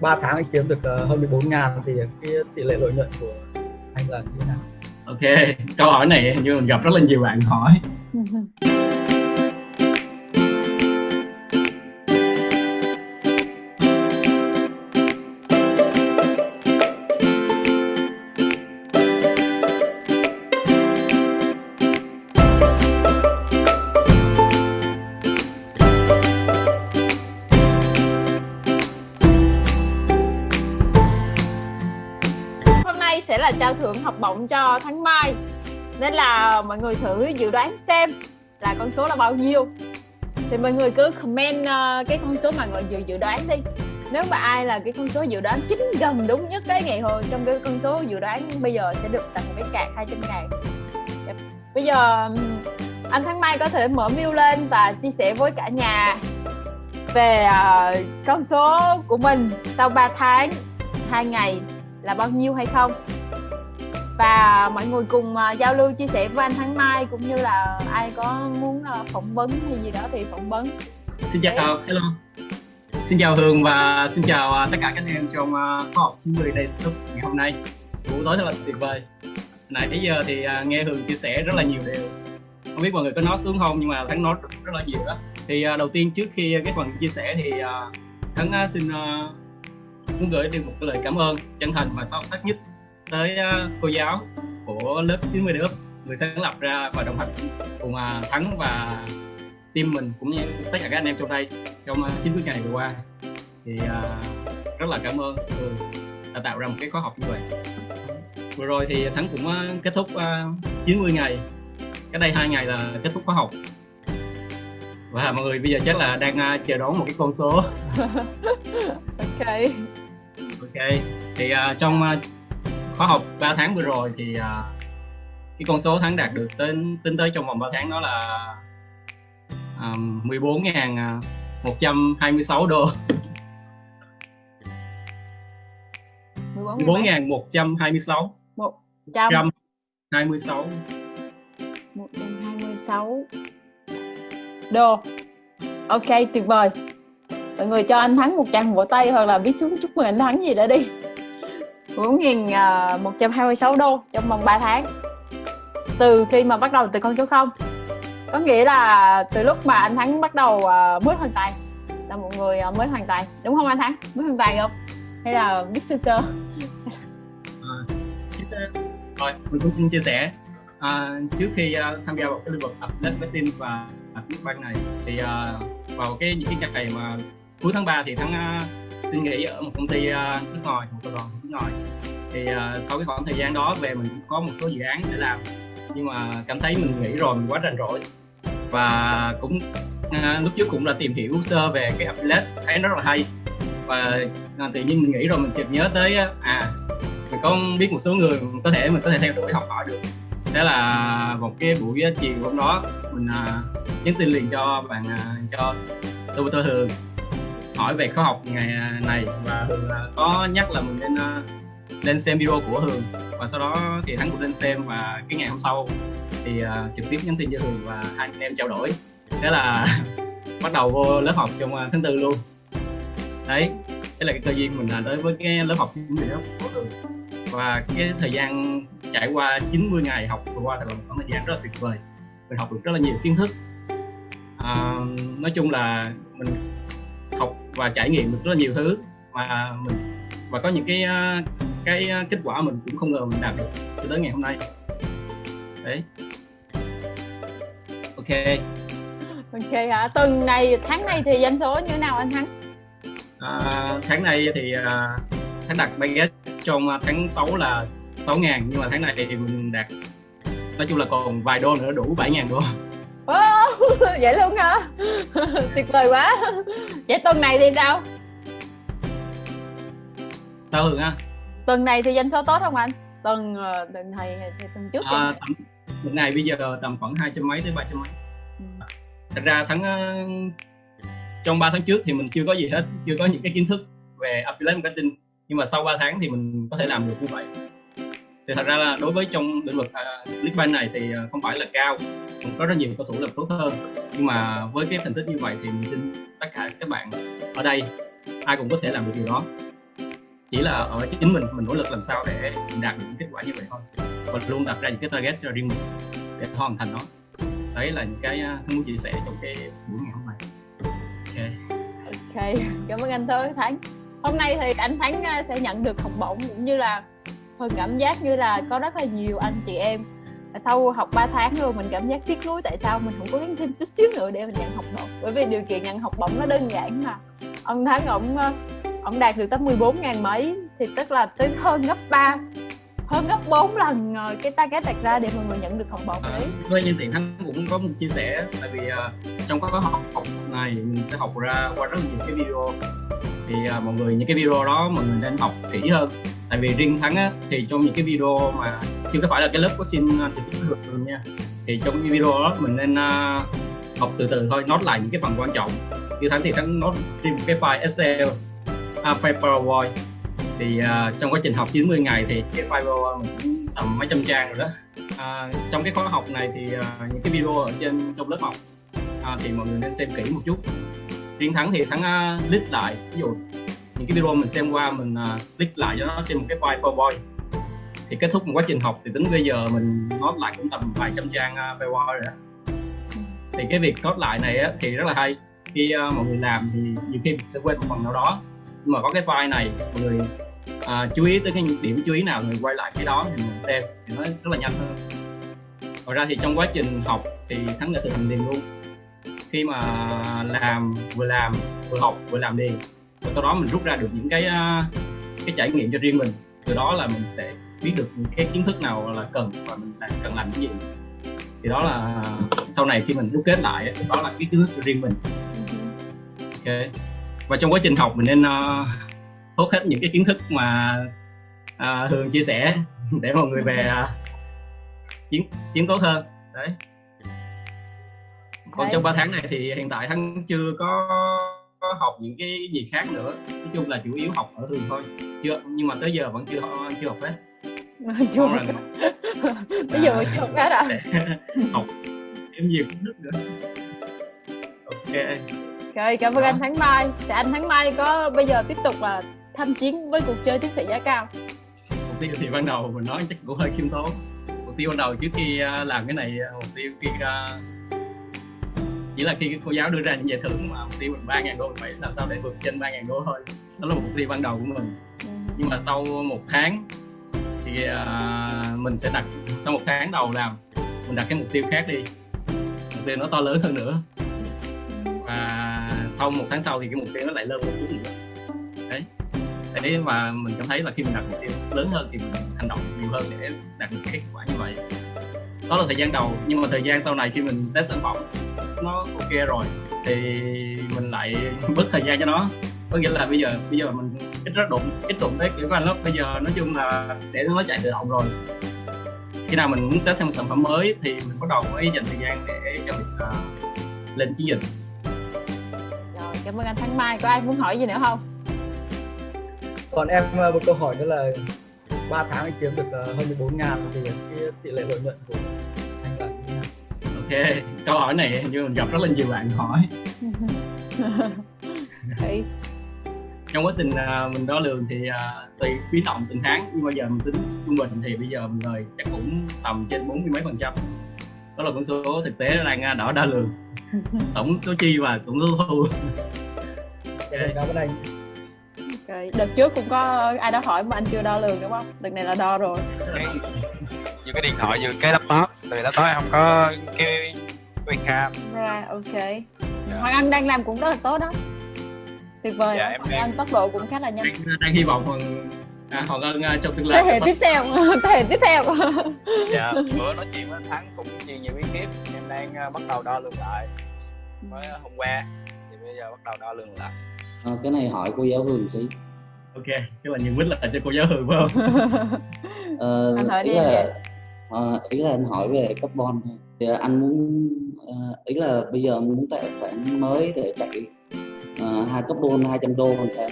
3 tháng anh kiếm được uh, hơn 14 ngàn thì cái tỷ lệ lợi nhuận của anh là như thế nào? Ok câu hỏi này như mình gặp rất là nhiều bạn hỏi vọng cho tháng mai. Nên là mọi người thử dự đoán xem là con số là bao nhiêu. Thì mọi người cứ comment uh, cái con số mà mọi người dự đoán đi. Nếu mà ai là cái con số dự đoán chính gần đúng nhất cái ngày hồi trong cái con số dự đoán bây giờ sẽ được tặng một cái cạc 200 ngàn. Bây giờ anh tháng Mai có thể mở view lên và chia sẻ với cả nhà về uh, con số của mình sau 3 tháng hai ngày là bao nhiêu hay không? Và mọi người cùng uh, giao lưu chia sẻ với anh Thắng Mai cũng như là ai có muốn uh, phỏng vấn hay gì đó thì phỏng vấn. Xin chào Đấy. hello. Xin chào Hương và xin chào uh, tất cả các em trong khoa học 90 đây ngày hôm nay. Buổi tối rất là tuyệt vời. Nãy tới giờ thì nghe Hương chia sẻ rất là nhiều điều. Không biết mọi người có nói xuống không nhưng mà Thắng nói rất, là nhiều đó. Thì đầu tiên trước khi cái phần chia sẻ thì Thắng xin muốn gửi đi một cái lời cảm ơn chân thành và sâu sắc nhất tới uh, cô giáo của lớp 90 lớp người sáng lập ra và đồng hành cùng uh, Thắng và team mình cũng như tất cả các anh em trong đây trong uh, 90 ngày vừa qua. Thì uh, rất là cảm ơn Thường đã tạo ra một cái khóa học như vậy. Vừa rồi thì Thắng cũng uh, kết thúc uh, 90 ngày. Cái đây hai ngày là kết thúc khóa học. Và mọi người bây giờ chắc là đang uh, chờ đón một cái con số. Ok. Ok. Thì uh, trong uh, khóa học 3 tháng vừa rồi thì uh, cái con số thắng đạt được tính tính tới trong vòng 3 tháng đó là um, 14.126 đô. 14.126 126 126 đô. Ok tuyệt vời. Mọi người cho anh Thắng một tràng vỗ tay hoặc là viết xuống chúc mừng anh Thắng gì đó đi 4.126 à, đô trong vòng 3 tháng. Từ khi mà bắt đầu từ con số 0 có nghĩa là từ lúc mà anh Thắng bắt đầu à, mới hoàn tài là một người à, mới hoàn tài đúng không anh Thắng? Mới hoàn tài không? Hay là biết sơ sơ? Ờ, Rồi mình cũng xin chia sẻ. À, trước khi uh, tham gia vào cái lĩnh vực update marketing và Clickbank này thì uh, vào cái những cái ngày mà cuối tháng 3 thì Thắng uh, xin nghỉ ở một công ty uh, nước ngoài một tập đoàn nước ngoài. Thì uh, sau cái khoảng thời gian đó về mình cũng có một số dự án để làm. Nhưng mà cảm thấy mình nghỉ rồi mình quá rảnh rỗi. Và cũng uh, lúc trước cũng là tìm hiểu sơ về cái affiliate thấy nó rất là hay. Và uh, tự nhiên mình nghĩ rồi mình chợt nhớ tới à mình có biết một số người có thể mình có thể theo đuổi học hỏi được. Thế là một cái buổi chiều hôm đó mình uh, nhắn tin liền cho bạn uh, cho tôi tôi thường hỏi về khóa học ngày à, này và Hường có nhắc là mình nên à, lên xem video của Hường. Và sau đó thì Thắng cũng lên xem và cái ngày hôm sau thì uh, trực tiếp nhắn tin cho Hường và hai anh em trao đổi. Thế là bắt đầu vô lớp học trong tháng tư luôn. Đấy thế là cái cơ duyên mình là tới với cái lớp học chính lớp của Hường. Và cái thời gian trải qua 90 ngày học vừa qua thật là một khoảng thời gian rất là tuyệt vời. Mình học được rất là nhiều kiến thức. À, nói chung là mình và trải nghiệm được rất là nhiều thứ. Mà mình và có những cái cái kết quả mình cũng không ngờ mình đạt được cho tới ngày hôm nay. Đấy. Ok. Ok hả? Tuần này tháng này thì doanh số như thế nào anh thắng? À, tháng này thì à, tháng đặt budget trong tháng 6 là 6 ngàn nhưng mà tháng này thì mình đạt nói chung là còn vài đô nữa đủ 7 ngàn đô oh, vậy luôn hả? Tuyệt vời quá. Vậy tuần này thì sao? Sao hường á tuần này thì doanh số tốt không anh? Tuần ờ, tuần này thì tuần trước à, tầm, tuần này bây giờ tầm khoảng hai trăm mấy tới ba trăm mấy. Ừ. thật ra tháng ờ, trong 3 tháng trước thì mình chưa có gì hết chưa có những cái kiến thức về affiliate marketing. Nhưng mà sau 3 tháng thì mình có thể làm được như vậy. Thì thật ra là đối với trong lĩnh vực uh, Clickbank này thì uh, không phải là cao cũng có rất nhiều cầu thủ làm tốt hơn. Nhưng mà với cái thành tích như vậy thì mình tin tất cả các bạn ở đây, ai cũng có thể làm được điều đó. Chỉ là ở chính mình mình nỗ lực làm sao để đạt được những kết quả như vậy thôi. Và luôn đặt ra những cái target cho riêng mình để hoàn thành nó. Đấy là những cái à, tôi muốn chia sẻ trong cái buổi ngày hôm nay. Ok. Ok, cảm ơn anh thôi Thắng. Hôm nay thì anh Thắng à, sẽ nhận được học bổng cũng như là phần cảm giác như là có rất là nhiều anh chị em sau học 3 tháng rồi mình cảm giác tiếc nuối tại sao mình không cố gắng thêm chút xíu nữa để mình nhận học bổng. Bởi vì điều kiện nhận học bổng nó đơn giản mà. Ông Thắng ổng ờ, ổng đạt được tới 14 ngàn mấy thì tức là tới hơn gấp 3 hơn gấp 4 lần ờ, cái target đặt ra để mọi người nhận được học bổng đấy. À, nhân tiện thắng cũng có một chia sẻ tại vì uh, trong các học học này mình sẽ học ra qua rất nhiều cái video. Thì uh, mọi người những cái video đó mọi người nên học kỹ hơn tại vì riêng thắng á, thì trong những cái video mà chưa có phải là cái lớp coaching à, trực tiếp được luôn nha. Thì trong cái video đó mình nên uh, học từ từ thôi nốt lại những cái phần quan trọng. Như thắng thì thắng nốt thêm cái file excel à, file powerpoint. Thì uh, trong quá trình học 90 ngày thì cái file powerpoint mình tầm mấy trăm trang rồi đó. À, trong cái khóa học này thì uh, những cái video ở trên trong lớp học à, thì mọi người nên xem kỹ một chút. Riêng thắng thì thắng uh, list lại ví dụ những cái video mình xem qua mình uh, lại cho nó trên một cái file powerpoint. Thì kết thúc một quá trình học thì tính bây giờ mình nốt lại cũng tầm vài trăm trang uh, powerpoint rồi đó. Thì cái việc nốt lại này á, thì rất là hay. Khi uh, mọi người làm thì nhiều khi mình sẽ quên một phần nào đó. Nhưng mà có cái file này mọi người à, chú ý tới cái điểm chú ý nào người quay lại cái đó thì mình xem. Thì nó rất là nhanh hơn. Ngoài ra thì trong quá trình học thì thắng đã thực hành liền luôn. Khi mà làm vừa làm vừa học vừa làm liền và sau đó mình rút ra được những cái cái trải nghiệm cho riêng mình. Từ đó là mình sẽ biết được những cái kiến thức nào là cần và mình cần làm cái gì. Thì đó là sau này khi mình đúc kết lại đó là cái kiến thức cho riêng mình. Ok. Và trong quá trình học mình nên uh, hốt hết những cái kiến thức mà uh, thường chia sẻ để mọi người về uh, chiến chiến tốt hơn. Đấy. Còn trong 3 tháng này thì hiện tại thắng chưa có, có học những cái gì khác nữa. Nói chung là chủ yếu học ở thường thôi. Chưa nhưng mà tới giờ vẫn chưa chưa học hết. Chưa học bây giờ chưa học hết à? Học thêm nhiều kiến thức nữa. Ok. Rồi cảm ơn anh Thắng Mai. Thì anh Thắng Mai có bây giờ tiếp tục là tham chiến với cuộc chơi tiến sĩ giá cao. Mục tiêu thì ban đầu mình nói chắc cũng hơi khiêm tốn. Mục tiêu ban đầu trước khi à, làm cái này à, mục tiêu khi à, chỉ là khi cô giáo đưa ra những giải thưởng mà mục tiêu mình ba ngàn đô mình phải làm sao để vượt trên ba ngàn đô thôi. Đó là mục tiêu ban đầu của mình. Ừ. nhưng mà sau một tháng thì uh, mình sẽ đặt sau một tháng đầu làm mình đặt cái mục tiêu khác đi. Mục tiêu nó to lớn hơn nữa. Và sau một tháng sau thì cái mục tiêu nó lại lên một chút nữa. Đấy. Tại đấy mà mình cảm thấy là khi mình đặt mục tiêu lớn hơn thì mình hành động nhiều hơn để đạt được kết quả như vậy đó là thời gian đầu nhưng mà thời gian sau này khi mình test sản phẩm nó ok rồi thì mình lại bớt thời gian cho nó. Có nghĩa là bây giờ bây giờ mình ít rất đụng ít đụng tới kiểu anh lắm bây giờ nói chung là để nó chạy tự động rồi. Khi nào mình muốn test thêm một sản phẩm mới thì mình bắt đầu mới dành thời gian để cho mình uh, lên chiến dịch. Rồi cảm ơn anh Thắng Mai. Có ai muốn hỏi gì nữa không? Còn em ờ, một câu hỏi nữa là 3 tháng anh kiếm được uh, hơn 14 ngàn thì cái tỷ lệ lợi nhuận của Ok, câu hỏi này như mình gặp rất là nhiều bạn hỏi Đấy. trong quá trình uh, mình đo lường thì uh, tùy biến động từng tháng nhưng bây giờ mình tính trung bình thì bây giờ mình lời chắc cũng tầm trên bốn mươi mấy phần trăm đó là con số thực tế đang đỏ đo lường tổng số chi và tổng số thu okay. Okay. Đợt trước cũng có ai đó hỏi mà anh chưa đo lường đúng không? Đợt này là đo rồi. Cái, vừa cái điện thoại vừa cái laptop, từ laptop em không có cái webcam. Right, ok. Dạ. Hoàng Anh đang làm cũng rất là tốt đó. Tuyệt vời. Dạ, em Hoàng Anh tốc độ cũng khá là nhanh. Đang, đang hy vọng Hoàng À, Hoàng Ân uh, trong tương lai thế hệ tiếp theo thế hệ tiếp theo dạ bữa nói chuyện với Thắng cũng chia nhiều bí kíp em đang uh, bắt đầu đo lường lại mới hôm qua thì bây giờ bắt đầu đo lường lại à, cái này hỏi cô giáo Hường xí ok cái là nhận quyết là cho cô giáo Hường phải không ờ, anh hỏi đi là à, ý là anh hỏi về carbon thì anh muốn uh, ý là bây giờ muốn tài khoản mới để chạy uh, ờ, hai carbon 200 đô còn sao?